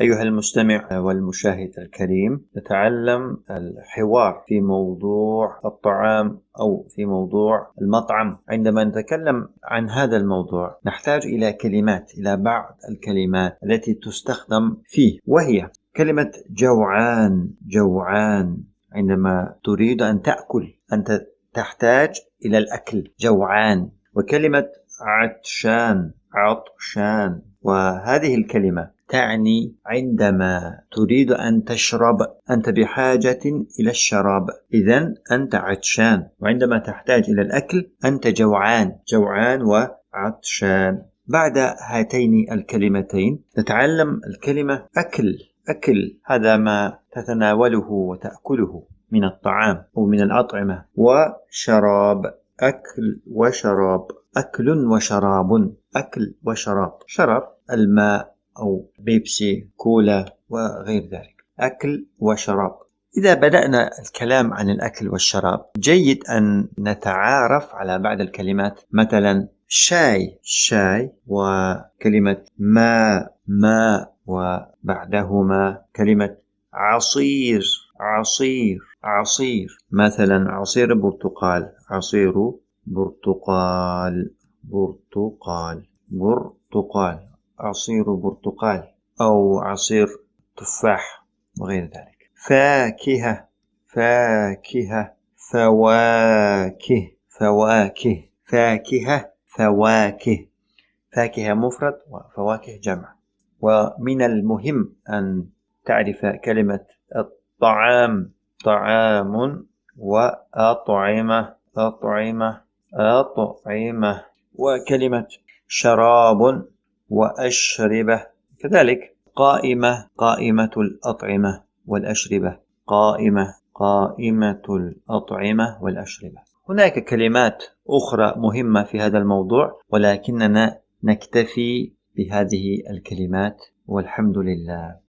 أيها المستمع والمشاهد الكريم نتعلم الحوار في موضوع الطعام أو في موضوع المطعم. عندما نتكلم عن هذا الموضوع نحتاج إلى كلمات إلى بعض الكلمات التي تستخدم فيه وهي كلمة جوعان. جوعان عندما تريد أن تأكل أنت تحتاج إلى الأكل. جوعان. وكلمة عطشان عطشان. وهذه الكلمة تعني عندما تريد أن تشرب أنت بحاجة إلى الشراب. إذا أنت عطشان وعندما تحتاج إلى الأكل أنت جوعان جوعان وعطشان. بعد هاتين الكلمتين نتعلم الكلمة أكل أكل. هذا ما تتناوله وتأكله من الطعام أو من الأطعمة. وشراب أكل وشراب أكل وشراب أكل وشراب. شراب الماء. أو بيبسي كولا وغير ذلك. أكل وشراب. إذا بدأنا الكلام عن الأكل والشراب جيد أن نتعارف على بعض الكلمات. مثلا شاي. شاي وكلمة ماء ماء وبعدهما. كلمة عصير. عصير. عصير. مثلا عصير برتقال. عصير برتقال. برتقال. برتقال. عصير برتقال أو عصير تفاح وغير ذلك. فاكهة فاكهة فواكه فواكه فاكهة فواكه. فاكهة مفرد وفواكه جمع. ومن المهم أن تعرف كلمة الطعام. طعام وأطعمة أطعمة أطعمة. وكلمة شراب. وأشربة. كذلك قائمة قائمة الأطعمة والأشربة. قائمة قائمة الأطعمة والأشربة. هناك كلمات أخرى مهمة في هذا الموضوع ولكننا نكتفي بهذه الكلمات والحمد لله.